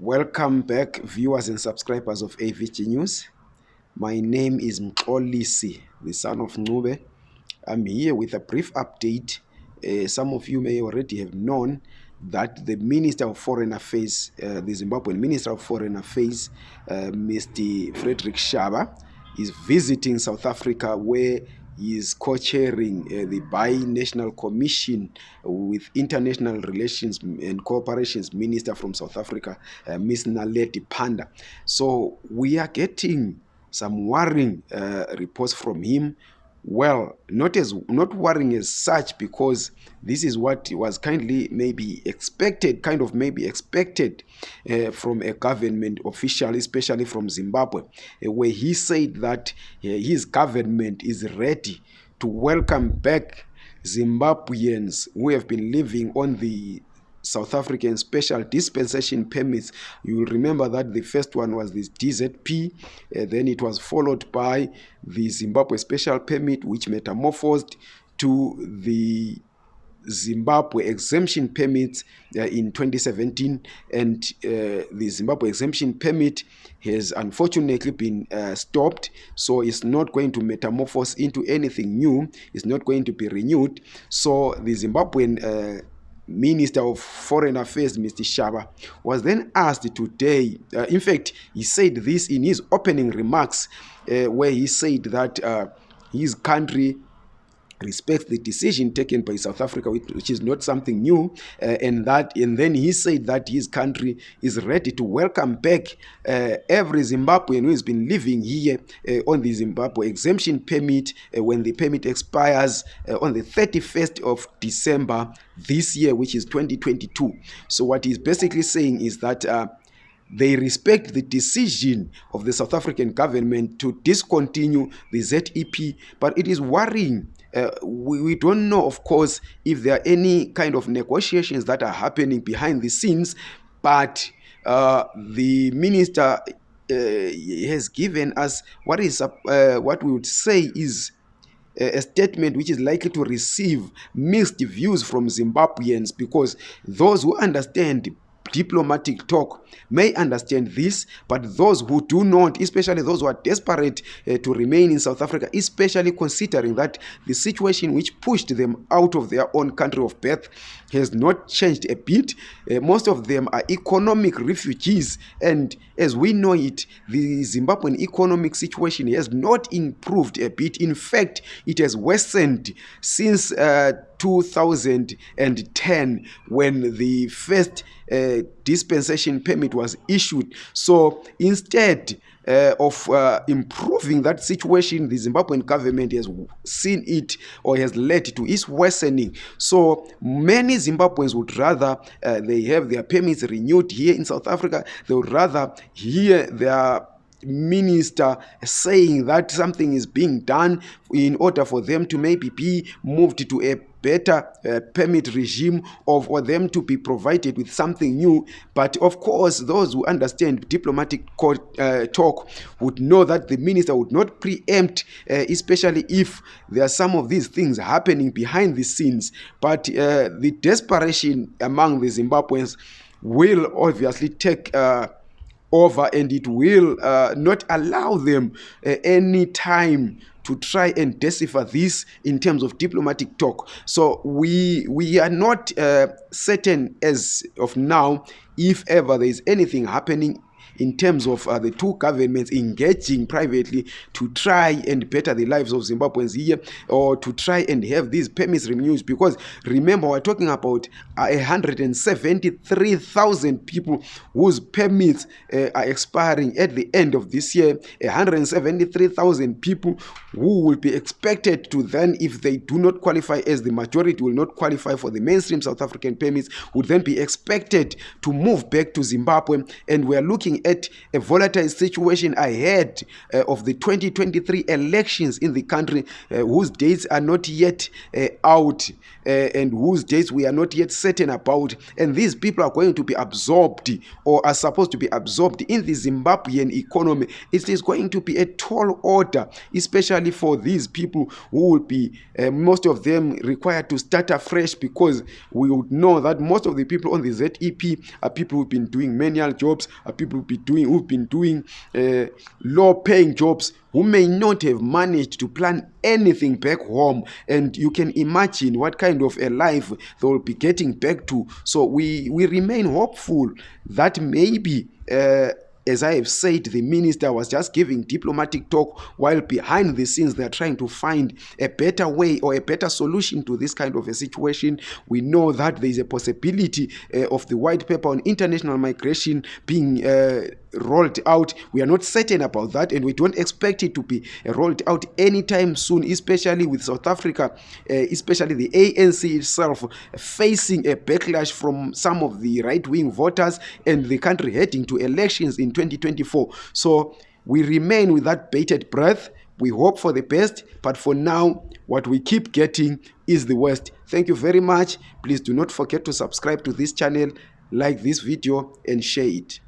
Welcome back, viewers and subscribers of AVG News. My name is Mxolisi, the son of Ncube. I'm here with a brief update. Uh, some of you may already have known that the Minister of Foreign Affairs, uh, the Zimbabwean Minister of Foreign Affairs, uh, Mr. Frederick Shava, is visiting South Africa where he is co-chairing uh, the bi-national commission with international relations and cooperations minister from south africa uh, miss Naledi Pandor. So we are getting some worrying uh, reports from him well not as not worrying as such because this is what was kindly maybe expected kind of maybe expected uh, from a government official especially from zimbabwe uh, where he said that uh, his government is ready to welcome back zimbabweans who have been living on the South African special dispensation permits. You will remember that the first one was this DZP, uh, then it was followed by the Zimbabwe special permit, which metamorphosed to the Zimbabwe exemption permits uh, in 2017, and uh, the Zimbabwe exemption permit has unfortunately been uh, stopped, so it's not going to metamorphose into anything new. It's not going to be renewed. So the Zimbabwean uh, Minister of Foreign Affairs, Mr. Shaba, was then asked today. Uh, in fact, he said this in his opening remarks, uh, where he said that uh, his country respects the decision taken by South Africa, which, is not something new, uh, and that, and then he said that his country is ready to welcome back uh, every Zimbabwean who has been living here uh, on the Zimbabwe exemption permit uh, when the permit expires uh, on the 31st of December this year, which is 2022. So what he's basically saying is that. They respect the decision of the South African government to discontinue the ZEP, but it is worrying. Uh, we, we don't know, of course, if there are any kind of negotiations that are happening behind the scenes, but uh, the minister uh, has given us what is uh, what we would say is a statement which is likely to receive mixed views from Zimbabweans because those who understand diplomatic talk may understand this, but those who do not, especially those who are desperate uh, to remain in South Africa, especially considering that the situation which pushed them out of their own country of birth has not changed a bit. Uh, most of them are economic refugees, and as we know it, the Zimbabwean economic situation has not improved a bit. In fact, it has worsened since. Uh, 2010 when the first uh, dispensation permit was issued. So instead uh, of uh, improving that situation, the Zimbabwean government has seen it or has led to its worsening. So many Zimbabweans would rather uh, they have their permits renewed here in South Africa. They would rather hear their minister saying that something is being done in order for them to maybe be moved to a better uh, permit regime of or them to be provided with something new. But of course those who understand diplomatic court, uh, talk would know that the minister would not preempt uh, especially if there are some of these things happening behind the scenes. But uh, the desperation among the zimbabweans will obviously take uh, over and it will uh, not allow them uh, any time to try and decipher this in terms of diplomatic talk. So we we are not uh, certain as of now if ever there is anything happening in terms of uh, the two governments engaging privately to try and better the lives of Zimbabweans here or to try and have these permits renewed. Because remember we're talking about uh, 173,000 people whose permits uh, are expiring at the end of this year. 173,000 people who will be expected to then if they do not qualify as the majority will not qualify for the mainstream South African permits would then be expected to move back to Zimbabwe. And we're looking looking at a volatile situation ahead uh, of the 2023 elections in the country, uh, whose dates are not yet uh, out uh, and whose dates we are not yet certain about. And these people are going to be absorbed or are supposed to be absorbed in the Zimbabwean economy. It is going to be a tall order, especially for these people who will be, uh, most of them required to start afresh because we would know that most of the people on the ZEP are people who've been doing manual jobs, are people been doing, who've been doing uh, low paying jobs who may not have managed to plan anything back home. And you can imagine what kind of a life they will be getting back to. So we we remain hopeful that maybe uh, as I have said, the minister was just giving diplomatic talk while behind the scenes they're trying to find a better way or a better solution to this kind of a situation. We know that there is a possibility uh, of the white paper on international migration being uh, rolled out. We are not certain about that, and we don't expect it to be rolled out anytime soon, especially with South Africa, uh, especially the ANC itself facing a backlash from some of the right wing voters and the country heading to elections in 2024. So we remain with that bated breath. We hope for the best, but for now, what we keep getting is the worst. Thank you very much. Please do not forget to subscribe to this channel, like this video, and share it.